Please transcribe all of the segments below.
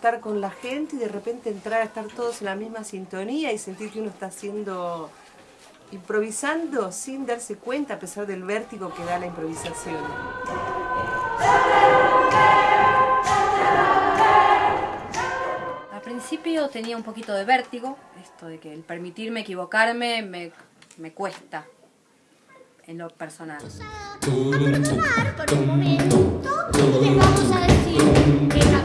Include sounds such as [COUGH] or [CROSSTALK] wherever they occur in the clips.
estar con la gente y de repente entrar a estar todos en la misma sintonía y sentir que uno está haciendo, improvisando sin darse cuenta a pesar del vértigo que da la improvisación. Al principio tenía un poquito de vértigo, esto de que el permitirme equivocarme me, me cuesta en lo personal. Por un momento les vamos a decir que que.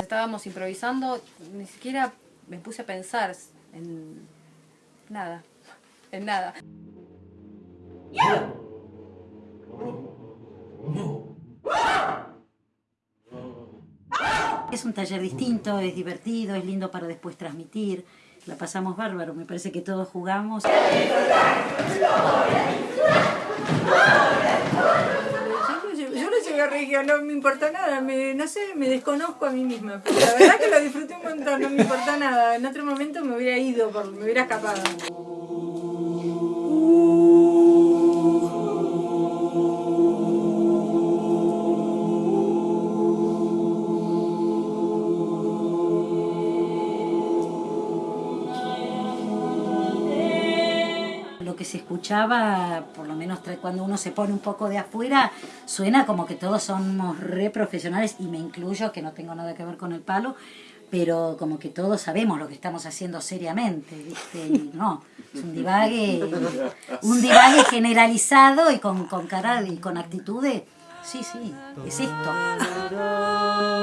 Estábamos improvisando, ni siquiera me puse a pensar en nada, en nada. Es un taller distinto, es divertido, es lindo para después transmitir. La pasamos bárbaro, me parece que todos jugamos. Yo no llegué a regia, no me importa nada, me, no sé, me desconozco a mí misma. La verdad que lo disfruté un montón, no me importa nada. En otro momento me hubiera ido, me hubiera escapado. Se escuchaba, por lo menos cuando uno se pone un poco de afuera, suena como que todos somos re profesionales, y me incluyo, que no tengo nada que ver con el palo, pero como que todos sabemos lo que estamos haciendo seriamente, no, es un divague, un divague generalizado y con, con cara y con actitudes. Sí, sí, es esto. [LAUGHS]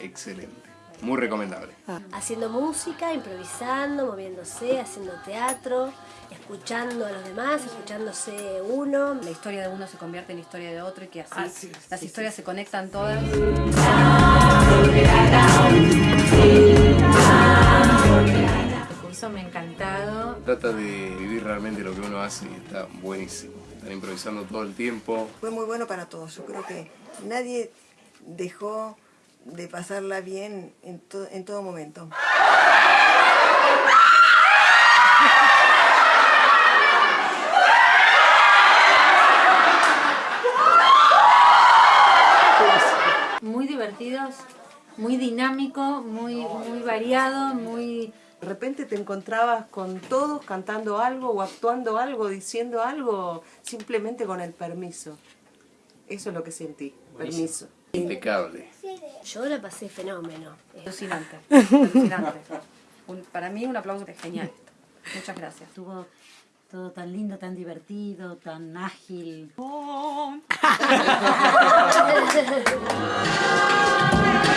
excelente, muy recomendable. haciendo música, improvisando, moviéndose, haciendo teatro, escuchando a los demás, escuchándose uno. La historia de uno se convierte en la historia de otro y que así Ah, sí, las sí, historias se conectan todas. Este curso me ha encantado. Trata de vivir realmente lo que uno hace y está buenísimo. Están improvisando todo el tiempo. Fue muy bueno para todos. Yo creo que nadie dejó de pasarla bien en, to- en todo momento. Muy divertidos, muy dinámico, muy, muy variado, muy... De repente te encontrabas con todos cantando algo o actuando algo, diciendo algo, simplemente con el permiso. Eso es lo que sentí, permiso. Impecable. Yo la pasé fenómeno. Alucinante, alucinante. [LAUGHS] Un- para mí un aplauso es genial. Muchas gracias. Estuvo todo tan lindo, tan divertido, tan ágil. Thank [LAUGHS]